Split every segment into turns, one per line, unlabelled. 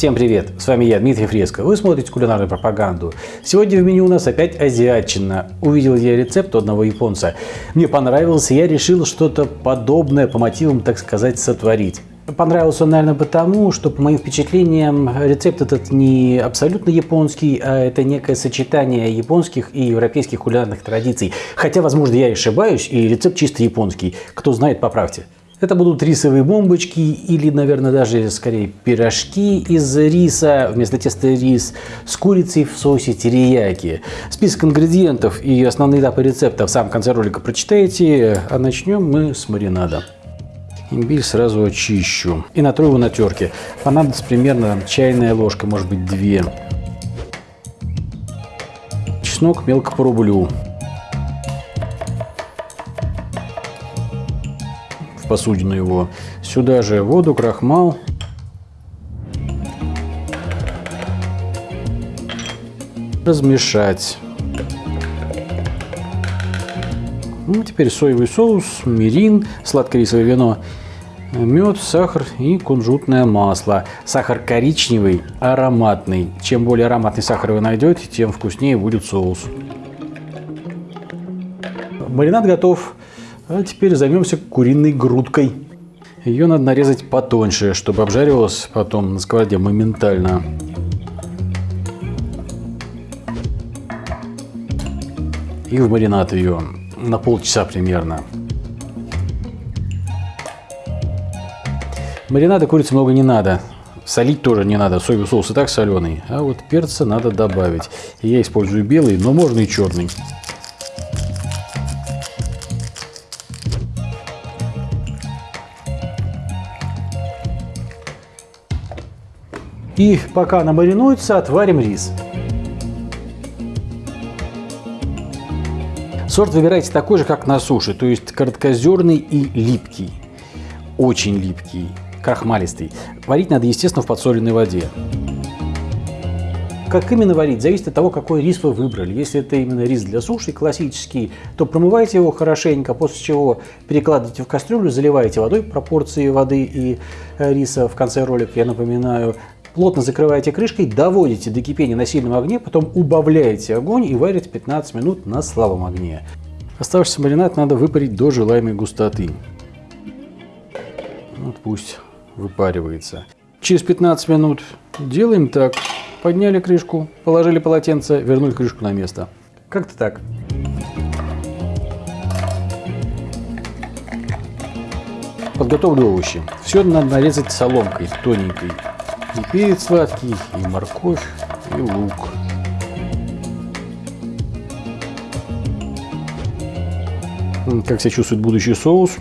Всем привет! С вами я, Дмитрий Фреско. Вы смотрите кулинарную пропаганду. Сегодня в меню у нас опять азиатчина. Увидел я рецепт одного японца. Мне понравился, я решил что-то подобное по мотивам, так сказать, сотворить. Понравился он, наверное, потому, что, по моим впечатлениям, рецепт этот не абсолютно японский, а это некое сочетание японских и европейских кулинарных традиций. Хотя, возможно, я ошибаюсь, и рецепт чисто японский. Кто знает, поправьте. Это будут рисовые бомбочки или, наверное, даже скорее пирожки из риса, вместо теста рис, с курицей в соусе терияки. Список ингредиентов и основные этапы рецепта в самом конце ролика прочитаете, а начнем мы с маринада. Имбирь сразу очищу и натру его на терке. Понадобится примерно чайная ложка, может быть две. Чеснок мелко порублю. Посудину его. Сюда же воду, крахмал. Размешать. Ну, теперь соевый соус, мирин, сладкорисовое вино, мед, сахар и кунжутное масло. Сахар коричневый, ароматный. Чем более ароматный сахар вы найдете, тем вкуснее будет соус. Маринад готов. А теперь займемся куриной грудкой. Ее надо нарезать потоньше, чтобы обжаривалась потом на сковороде моментально. И в маринад ее на полчаса примерно. Маринада курицы много не надо. Солить тоже не надо, соевый соус и так соленый. А вот перца надо добавить. Я использую белый, но можно и черный. И пока она маринуется, отварим рис. Сорт выбирайте такой же, как на суше, то есть короткозерный и липкий. Очень липкий, крахмалистый. Варить надо, естественно, в подсоленной воде. Как именно варить, зависит от того, какой рис вы выбрали. Если это именно рис для суши, классический, то промывайте его хорошенько, после чего перекладывайте в кастрюлю, заливаете водой, пропорции воды и э, риса в конце ролика, я напоминаю, Плотно закрываете крышкой, доводите до кипения на сильном огне, потом убавляете огонь и варите 15 минут на слабом огне. Оставшийся маринад надо выпарить до желаемой густоты. Вот пусть выпаривается. Через 15 минут делаем так. Подняли крышку, положили полотенце, вернули крышку на место. Как-то так. Подготовлю овощи. Все надо нарезать соломкой тоненькой. И перец сладкий, и морковь, и лук. Как себя чувствует будущий соус?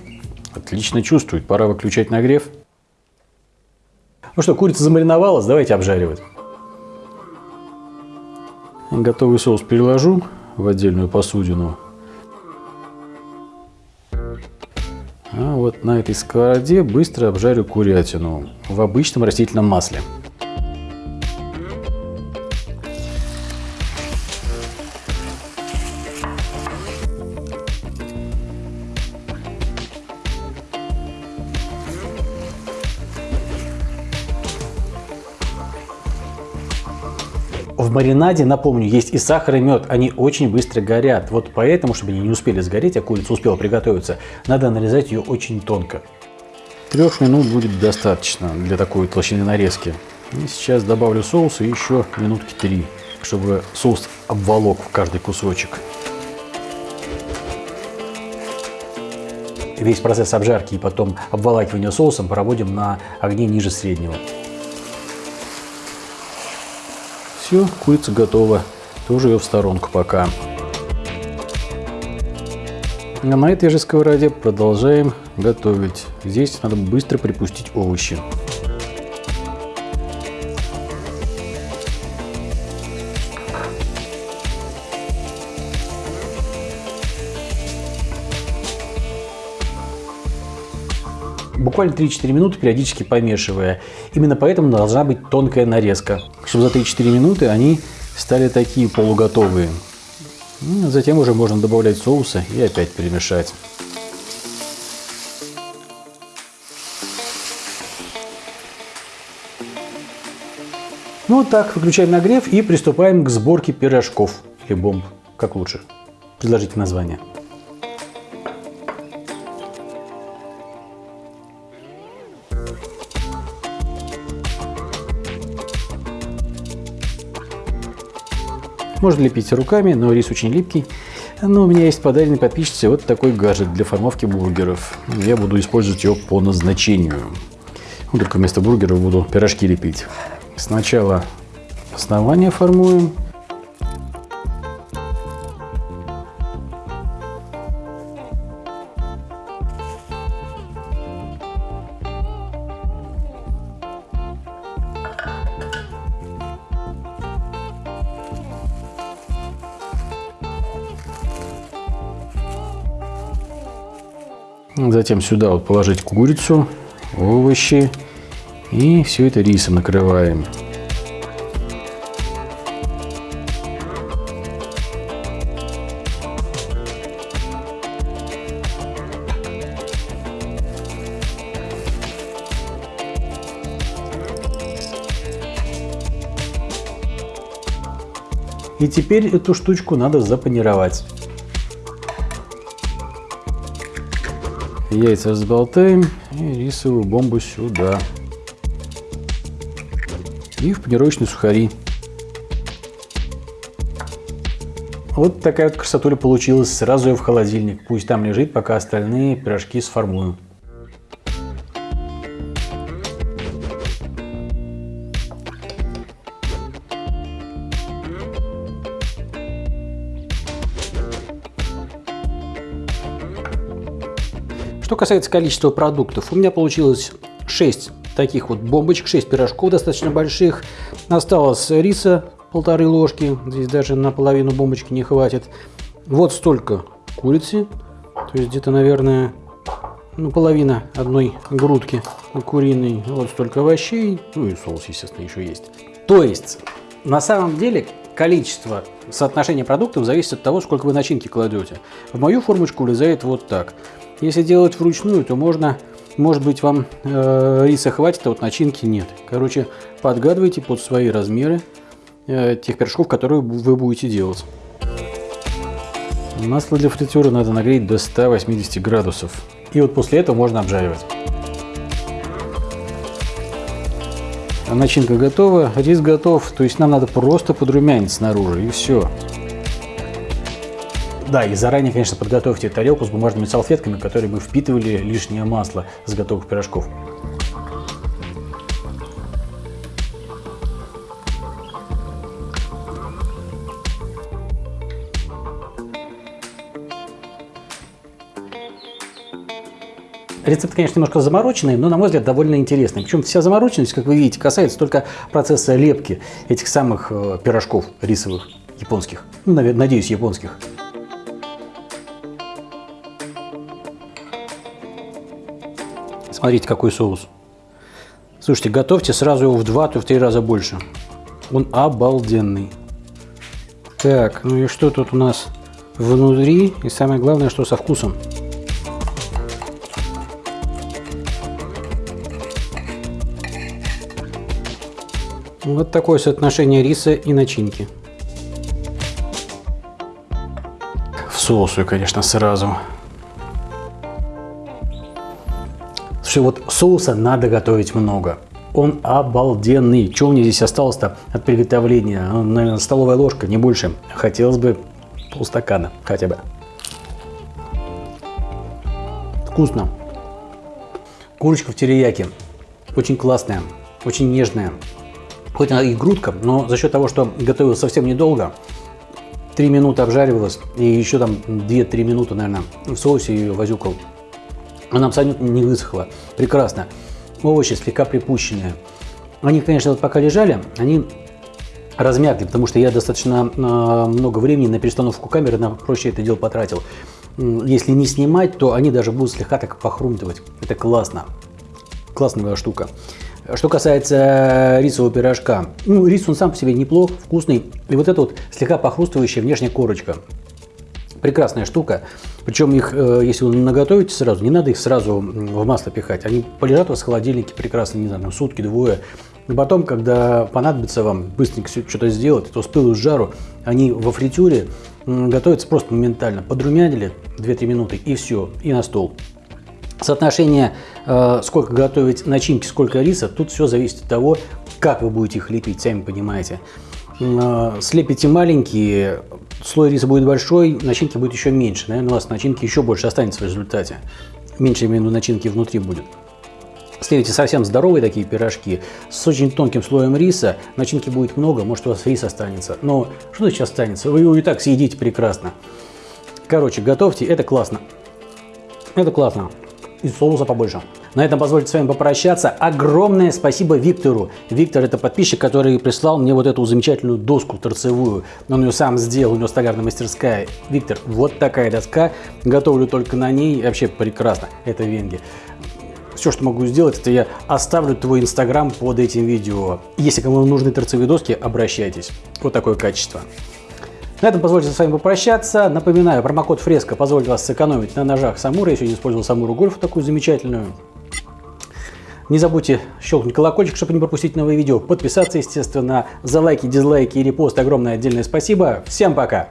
Отлично чувствует. Пора выключать нагрев. Ну что, курица замариновалась, давайте обжаривать. Готовый соус переложу в отдельную посудину. Вот на этой сковороде быстро обжарю курятину в обычном растительном масле. В маринаде, напомню, есть и сахар, и мед. Они очень быстро горят. Вот поэтому, чтобы они не успели сгореть, а курица успела приготовиться, надо нарезать ее очень тонко. Трех минут будет достаточно для такой толщины нарезки. И сейчас добавлю соус и еще минутки три, чтобы соус обволок в каждый кусочек. Весь процесс обжарки и потом обволакивания соусом проводим на огне ниже среднего. Все, курица готова. Тоже ее в сторонку пока. А на этой же сковороде продолжаем готовить. Здесь надо быстро припустить овощи. Буквально 3-4 минуты, периодически помешивая. Именно поэтому должна быть тонкая нарезка, чтобы за 3-4 минуты они стали такие полуготовые. Ну, затем уже можно добавлять соуса и опять перемешать. Ну вот так, выключаем нагрев и приступаем к сборке пирожков или бомб, как лучше. Предложите название. Можно лепить руками, но рис очень липкий. Но у меня есть подаренный подписчице вот такой гаджет для формовки бургеров. Я буду использовать его по назначению. Ну, только вместо бургеров буду пирожки лепить. Сначала основание формуем. Затем сюда вот положить курицу, овощи и все это рисом накрываем. И теперь эту штучку надо запанировать. Яйца взболтаем и рисовую бомбу сюда. И в панировочные сухари. Вот такая вот красотуля получилась. Сразу ее в холодильник. Пусть там лежит, пока остальные пирожки сформую. Что касается количества продуктов, у меня получилось 6 таких вот бомбочек, 6 пирожков достаточно больших. Осталось риса полторы ложки, здесь даже наполовину бомбочки не хватит. Вот столько курицы, то есть где-то, наверное, ну, половина одной грудки куриной. Вот столько овощей, ну и соус, естественно, еще есть. То есть, на самом деле, количество соотношения продуктов зависит от того, сколько вы начинки кладете. В мою формочку влезает вот так. Если делать вручную, то можно, может быть, вам э, риса хватит, а вот начинки нет. Короче, подгадывайте под свои размеры э, тех пирожков, которые вы будете делать. Масло для фритюра надо нагреть до 180 градусов. И вот после этого можно обжаривать. Начинка готова, рис готов, то есть нам надо просто подрумянить снаружи и все. Да, и заранее, конечно, подготовьте тарелку с бумажными салфетками, которые бы впитывали лишнее масло с готовых пирожков. Рецепт, конечно, немножко замороченный, но, на мой взгляд, довольно интересный. Причем вся замороченность, как вы видите, касается только процесса лепки этих самых э, пирожков рисовых, японских. Ну, надеюсь, японских. Смотрите, какой соус. Слушайте, готовьте сразу его в два, то в три раза больше. Он обалденный. Так, ну и что тут у нас внутри? И самое главное, что со вкусом. Вот такое соотношение риса и начинки. В соусу, конечно, сразу. Слушай, вот соуса надо готовить много. Он обалденный. Что у меня здесь осталось-то от приготовления? Ну, наверное, столовая ложка, не больше. Хотелось бы полстакана хотя бы. Вкусно. Курочка в терияке. Очень классная, очень нежная. Хоть она и грудка, но за счет того, что готовилась совсем недолго, 3 минуты обжаривалась и еще там 2-3 минуты, наверное, в соусе ее возюкал. Она абсолютно не высохла. Прекрасно. Овощи слегка припущенные. Они, конечно, вот пока лежали, они размякли, потому что я достаточно э, много времени на перестановку камеры, на проще это дело потратил. Если не снимать, то они даже будут слегка так похрумтывать. Это классно. Классная штука. Что касается рисового пирожка, ну, рис он сам по себе неплох, вкусный. И вот эта вот слегка похрустывающая внешняя корочка. Прекрасная штука. Причем их, э, если вы наготовите сразу, не надо их сразу в масло пихать. Они полежат у вас в холодильнике прекрасно, не знаю, сутки, двое. И потом, когда понадобится вам быстренько что-то сделать, то с пылу с жару, они во фритюре готовятся просто моментально. Подрумянили 2-3 минуты и все, и на стол. Соотношение, э, сколько готовить начинки, сколько риса, тут все зависит от того, как вы будете их лепить, сами понимаете. Э, слепите маленькие, слой риса будет большой, начинки будет еще меньше. Наверное, у вас начинки еще больше останется в результате. Меньше именно начинки внутри будет. Слепите совсем здоровые такие пирожки с очень тонким слоем риса. Начинки будет много, может у вас рис останется. Но что сейчас останется? Вы его и так съедите прекрасно. Короче, готовьте, это классно. Это классно. И соуса побольше. На этом позвольте с вами попрощаться. Огромное спасибо Виктору. Виктор это подписчик, который прислал мне вот эту замечательную доску торцевую. Он ее сам сделал, у него столярная мастерская. Виктор, вот такая доска. Готовлю только на ней. Вообще прекрасно. Это венги. Все, что могу сделать, это я оставлю твой инстаграм под этим видео. Если кому нужны торцевые доски, обращайтесь. Вот такое качество. На этом позвольте с вами попрощаться. Напоминаю, промокод Фреска позволит вас сэкономить на ножах Самура. Я сегодня использовал Самуру Гольф, такую замечательную. Не забудьте щелкнуть колокольчик, чтобы не пропустить новые видео. Подписаться, естественно, за лайки, дизлайки и репосты. Огромное отдельное спасибо. Всем пока!